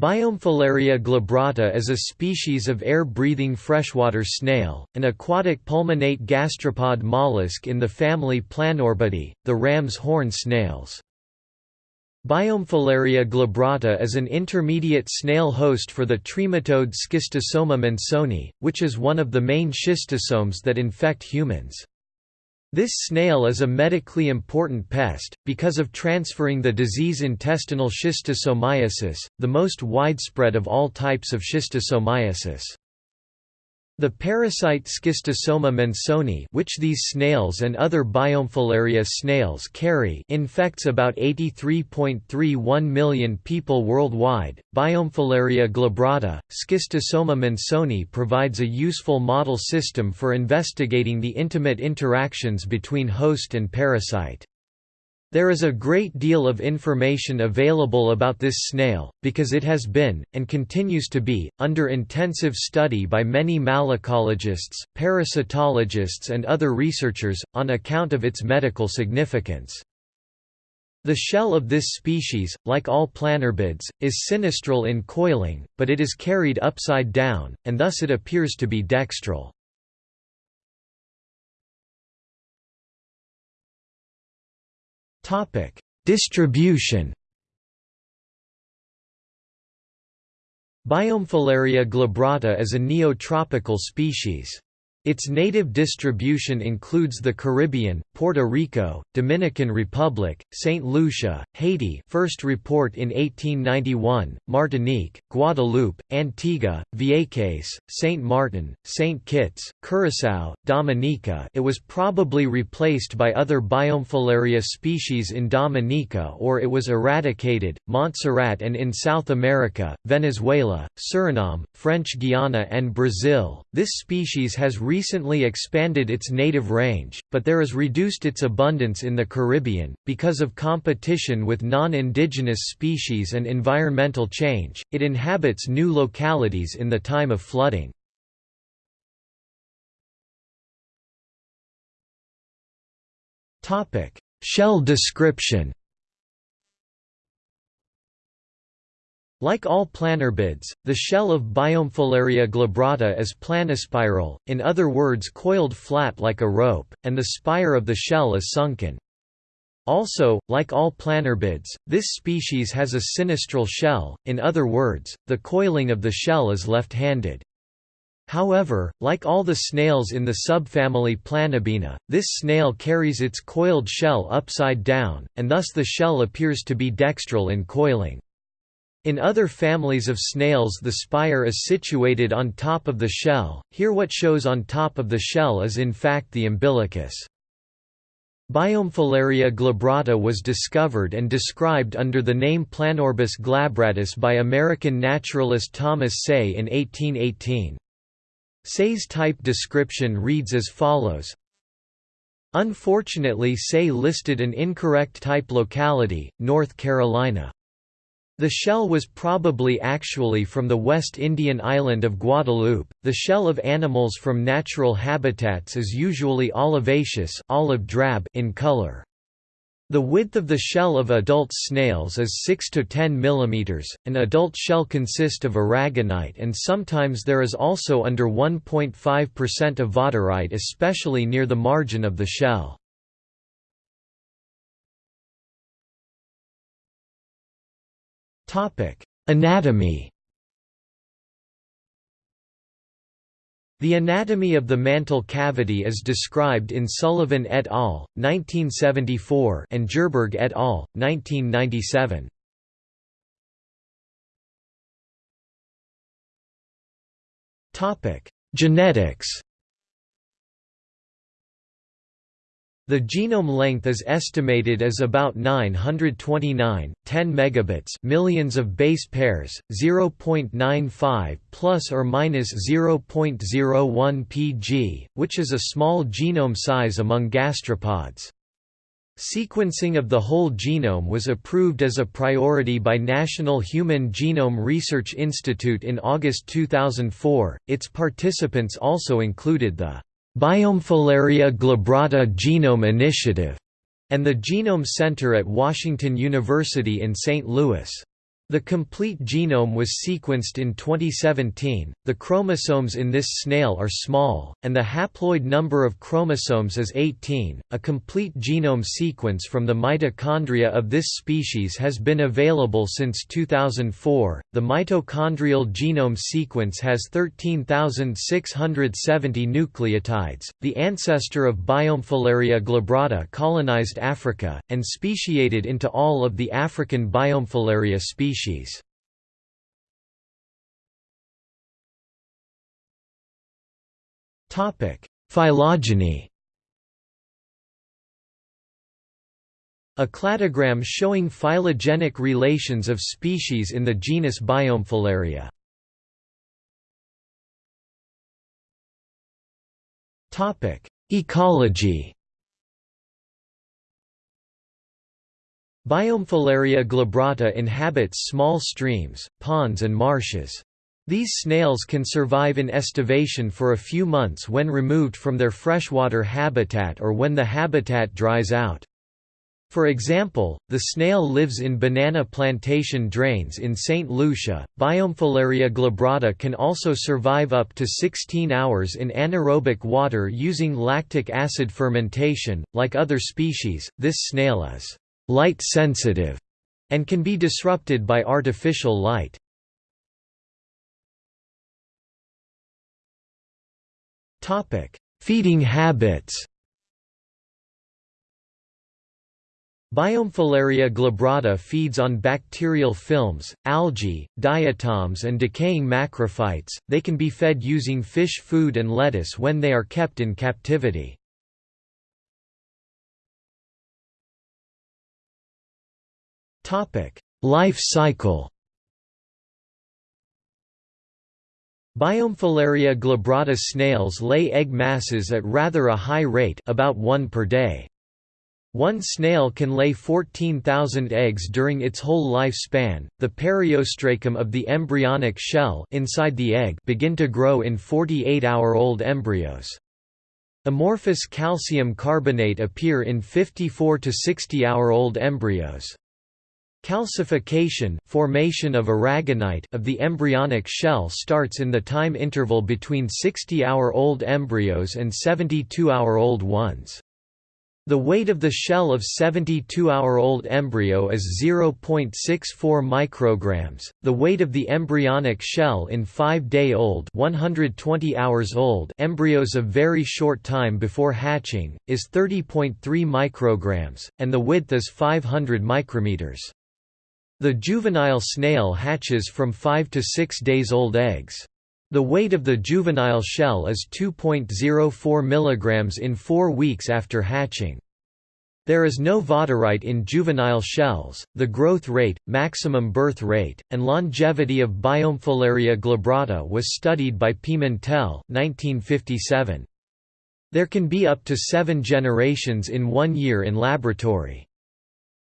Biomphalaria glabrata is a species of air-breathing freshwater snail, an aquatic pulmonate gastropod mollusk in the family Planorbidae, the ram's horn snails. Biomphalaria glabrata is an intermediate snail host for the trematode Schistosoma mansoni, which is one of the main schistosomes that infect humans. This snail is a medically important pest, because of transferring the disease intestinal schistosomiasis, the most widespread of all types of schistosomiasis. The parasite Schistosoma mansoni which these snails and other Biomphalaria snails carry infects about 83.31 million people worldwide. Biomphalaria glabrata, Schistosoma mansoni provides a useful model system for investigating the intimate interactions between host and parasite. There is a great deal of information available about this snail, because it has been, and continues to be, under intensive study by many malacologists, parasitologists and other researchers, on account of its medical significance. The shell of this species, like all planorbids, is sinistral in coiling, but it is carried upside down, and thus it appears to be dextral. Topic: Distribution. Biomphalaria glabrata is a neotropical species. Its native distribution includes the Caribbean, Puerto Rico, Dominican Republic, St. Lucia, Haiti first report in 1891, Martinique, Guadeloupe, Antigua, Vieques, St. Martin, St. Kitts, Curaçao, Dominica it was probably replaced by other Biomphalaria species in Dominica or it was eradicated, Montserrat and in South America, Venezuela, Suriname, French Guiana and Brazil. This species has recently expanded its native range, but there is reduced its abundance in the Caribbean, because of competition with non-indigenous species and environmental change, it inhabits new localities in the time of flooding. Shell description Like all planorbids, the shell of Biomphalaria glabrata is planispiral, in other words coiled flat like a rope, and the spire of the shell is sunken. Also, like all planorbids, this species has a sinistral shell, in other words, the coiling of the shell is left-handed. However, like all the snails in the subfamily Planorbinae, this snail carries its coiled shell upside down, and thus the shell appears to be dextral in coiling. In other families of snails the spire is situated on top of the shell, here what shows on top of the shell is in fact the umbilicus. Biomphalaria glabrata was discovered and described under the name Planorbis glabratus by American naturalist Thomas Say in 1818. Say's type description reads as follows Unfortunately Say listed an incorrect type locality, North Carolina. The shell was probably actually from the West Indian island of Guadeloupe. The shell of animals from natural habitats is usually olivaceous, olive drab in color. The width of the shell of adult snails is 6 to 10 mm. An adult shell consists of aragonite and sometimes there is also under 1.5% of vaterite especially near the margin of the shell. Anatomy The anatomy of the mantle cavity is described in Sullivan et al. 1974 and Gerberg et al. 1997. Topic: Genetics The genome length is estimated as about 929, 10 megabits, millions of base pairs, 0.95 plus or minus 0.01 pg, which is a small genome size among gastropods. Sequencing of the whole genome was approved as a priority by National Human Genome Research Institute in August 2004. Its participants also included the Biomphalaria glabrata Genome Initiative, and the Genome Center at Washington University in St. Louis. The complete genome was sequenced in 2017. The chromosomes in this snail are small, and the haploid number of chromosomes is 18. A complete genome sequence from the mitochondria of this species has been available since 2004. The mitochondrial genome sequence has 13,670 nucleotides. The ancestor of Biomphalaria glabrata colonized Africa, and speciated into all of the African Biomphalaria species species. Phylogeny A cladogram showing phylogenetic relations of species in the genus Biomphalaria. Topic: Ecology Biomphalaria glabrata inhabits small streams, ponds and marshes. These snails can survive in estivation for a few months when removed from their freshwater habitat or when the habitat dries out. For example, the snail lives in banana plantation drains in St. Lucia. Biomphalaria glabrata can also survive up to 16 hours in anaerobic water using lactic acid fermentation. Like other species, this snail is light sensitive, and can be disrupted by artificial light. Topic: Feeding habits Biomphalaria glabrata feeds on bacterial films, algae, diatoms and decaying macrophytes. They can be fed using fish food and lettuce when they are kept in captivity. Life cycle Biomphalaria glabrata snails lay egg masses at rather a high rate about one per day. One snail can lay 14,000 eggs during its whole lifespan. The periostracum of the embryonic shell inside the egg begin to grow in 48-hour-old embryos. Amorphous calcium carbonate appear in 54 to 60-hour-old embryos. Calcification formation of aragonite of the embryonic shell starts in the time interval between 60-hour-old embryos and 72-hour-old ones. The weight of the shell of 72-hour-old embryo is 0.64 micrograms. The weight of the embryonic shell in 5-day-old, 120 hours old embryos of very short time before hatching is 30.3 micrograms, and the width is 500 micrometers. The juvenile snail hatches from 5 to 6 days old eggs. The weight of the juvenile shell is 2.04 mg in 4 weeks after hatching. There is no vaterite in juvenile shells. The growth rate, maximum birth rate, and longevity of Biomphalaria glabrata was studied by Pimentel, 1957. There can be up to seven generations in one year in laboratory.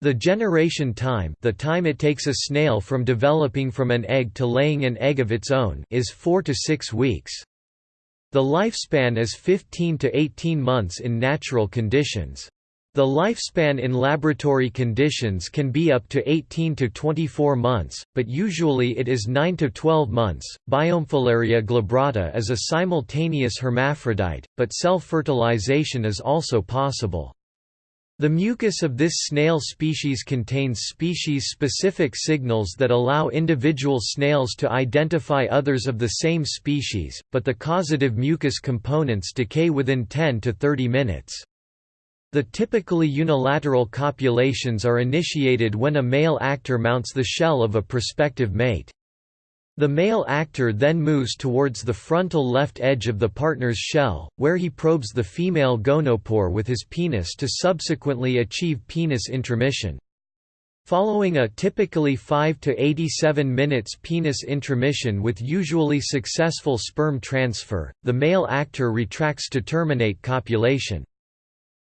The generation time the time it takes a snail from developing from an egg to laying an egg of its own is 4 to 6 weeks. The lifespan is 15 to 18 months in natural conditions. The lifespan in laboratory conditions can be up to 18 to 24 months, but usually it is 9 to 12 months. Biomphalaria glabrata is a simultaneous hermaphrodite, but self-fertilization is also possible. The mucus of this snail species contains species-specific signals that allow individual snails to identify others of the same species, but the causative mucus components decay within 10 to 30 minutes. The typically unilateral copulations are initiated when a male actor mounts the shell of a prospective mate. The male actor then moves towards the frontal left edge of the partner's shell, where he probes the female gonopore with his penis to subsequently achieve penis intromission. Following a typically 5 to 87 minutes penis intromission with usually successful sperm transfer, the male actor retracts to terminate copulation.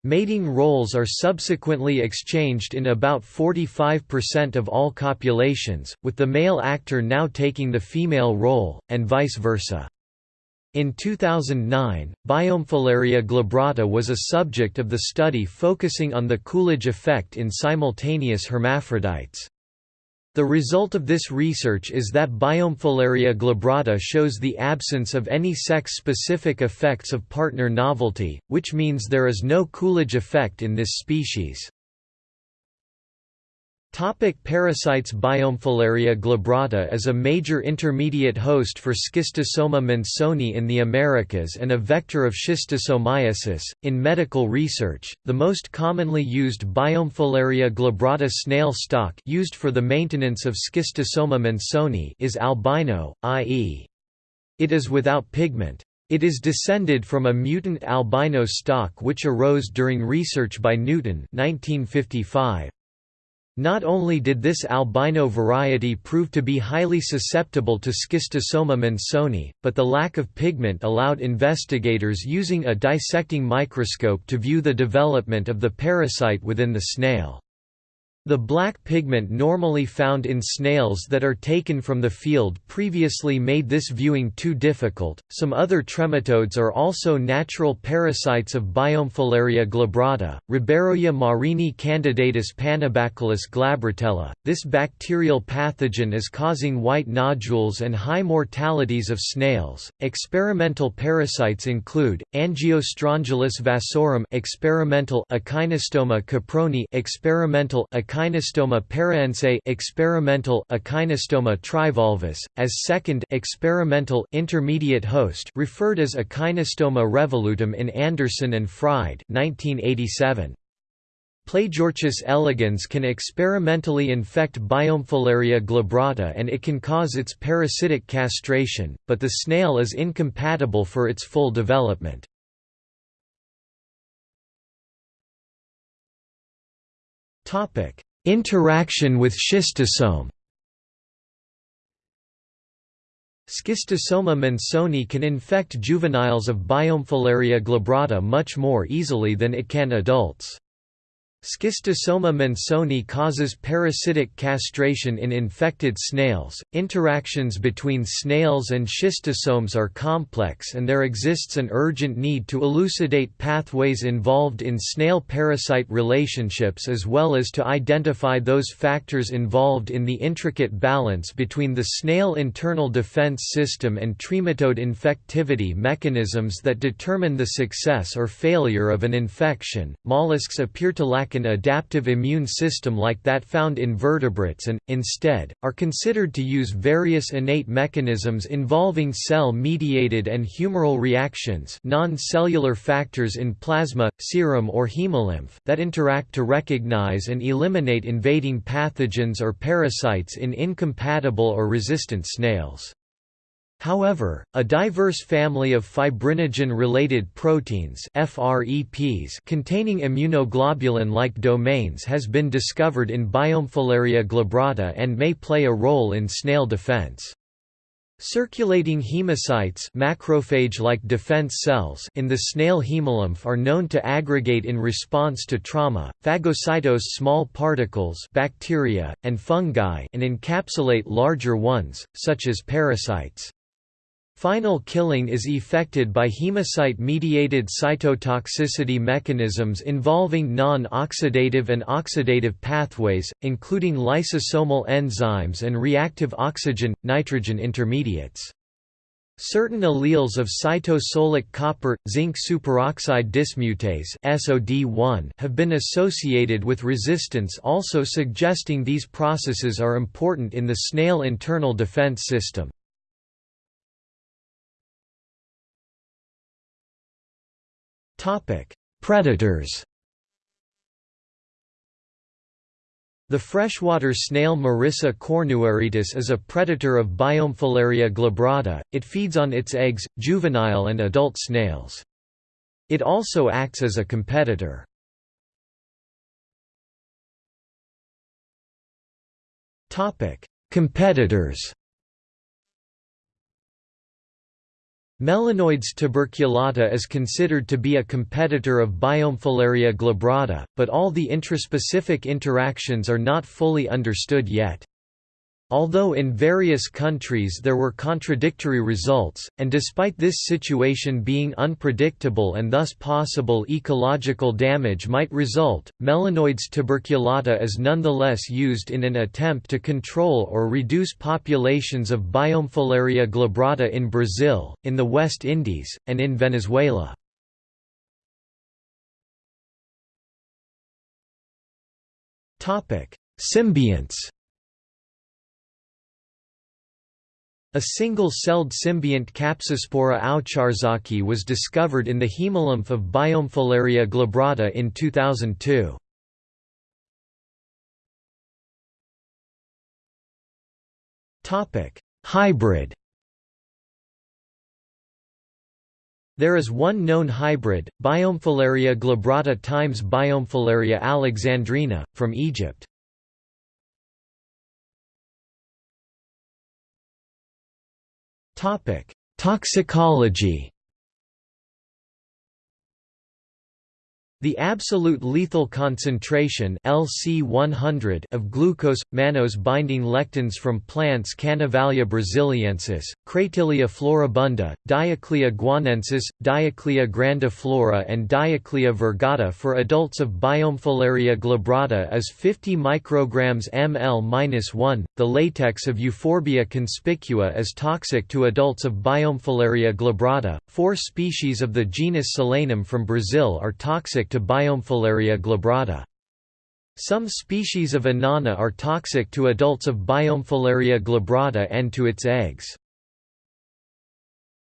Mating roles are subsequently exchanged in about 45% of all copulations, with the male actor now taking the female role, and vice versa. In 2009, Biomphalaria glabrata was a subject of the study focusing on the Coolidge effect in simultaneous hermaphrodites. The result of this research is that Biomphalaria glabrata shows the absence of any sex-specific effects of partner novelty, which means there is no Coolidge effect in this species. Topic parasites Biomphalaria glabrata is a major intermediate host for Schistosoma mansoni in the Americas and a vector of schistosomiasis. In medical research, the most commonly used Biomphalaria glabrata snail stock used for the maintenance of Schistosoma mansoni is albino, i.e. it is without pigment. It is descended from a mutant albino stock which arose during research by Newton 1955. Not only did this albino variety prove to be highly susceptible to Schistosoma mansoni, but the lack of pigment allowed investigators using a dissecting microscope to view the development of the parasite within the snail. The black pigment normally found in snails that are taken from the field previously made this viewing too difficult. Some other trematodes are also natural parasites of Biomphalaria glabrata, Ribeiroia marini candidatus Paenibacillus glabratella. This bacterial pathogen is causing white nodules and high mortalities of snails. Experimental parasites include Angiostrongylus vasorum experimental Echinostoma caproni, experimental Echinostoma paraense experimental Echinostoma trivolvis, as second experimental intermediate host referred as Echinostoma revolutum in Anderson and Fried 1987. Plagiorchis elegans can experimentally infect Biomphalaria glabrata and it can cause its parasitic castration, but the snail is incompatible for its full development. Interaction with schistosome Schistosoma mansoni can infect juveniles of Biomphalaria glabrata much more easily than it can adults. Schistosoma mansoni causes parasitic castration in infected snails. Interactions between snails and schistosomes are complex, and there exists an urgent need to elucidate pathways involved in snail parasite relationships as well as to identify those factors involved in the intricate balance between the snail internal defense system and trematode infectivity mechanisms that determine the success or failure of an infection. Mollusks appear to lack an adaptive immune system like that found in vertebrates and, instead, are considered to use various innate mechanisms involving cell-mediated and humoral reactions non-cellular factors in plasma, serum or hemolymph that interact to recognize and eliminate invading pathogens or parasites in incompatible or resistant snails. However, a diverse family of fibrinogen-related proteins FREPs containing immunoglobulin-like domains has been discovered in Biomphalaria glabrata and may play a role in snail defense. Circulating hemocytes macrophage-like defense cells in the snail hemolymph are known to aggregate in response to trauma, phagocytose small particles bacteria, and fungi and encapsulate larger ones, such as parasites. Final killing is effected by hemocyte-mediated cytotoxicity mechanisms involving non-oxidative and oxidative pathways, including lysosomal enzymes and reactive oxygen-nitrogen intermediates. Certain alleles of cytosolic copper zinc superoxide dismutase SOD1 have been associated with resistance also suggesting these processes are important in the snail internal defense system. Predators The freshwater snail Marisa cornuarietis is a predator of Biomphalaria glabrata, it feeds on its eggs, juvenile and adult snails. It also acts as a competitor. Competitors Melanoides tuberculata is considered to be a competitor of Biomphalaria glabrata, but all the intraspecific interactions are not fully understood yet. Although in various countries there were contradictory results, and despite this situation being unpredictable and thus possible ecological damage might result, Melanoides tuberculata is nonetheless used in an attempt to control or reduce populations of Biomphalaria glabrata in Brazil, in the West Indies, and in Venezuela. Symbionts A single-celled symbiont Capsaspora owczarzaki was discovered in the hemolymph of Biomphalaria glabrata in 2002. Hybrid There is one known hybrid, Biomphalaria glabrata times Biomphalaria alexandrina, from Egypt. Toxicology The absolute lethal concentration LC100 of glucose mannose binding lectins from plants Canavalia brasiliensis, Cratylia floribunda, Dioclea guianensis, Dioclea grandiflora and Dioclea virgata for adults of Biomphalaria glabrata is 50 micrograms ml-1. The latex of Euphorbia conspicua is toxic to adults of Biomphalaria glabrata. Four species of the genus Solanum from Brazil are toxic to Biomphalaria glabrata. Some species of Annona are toxic to adults of Biomphalaria glabrata and to its eggs.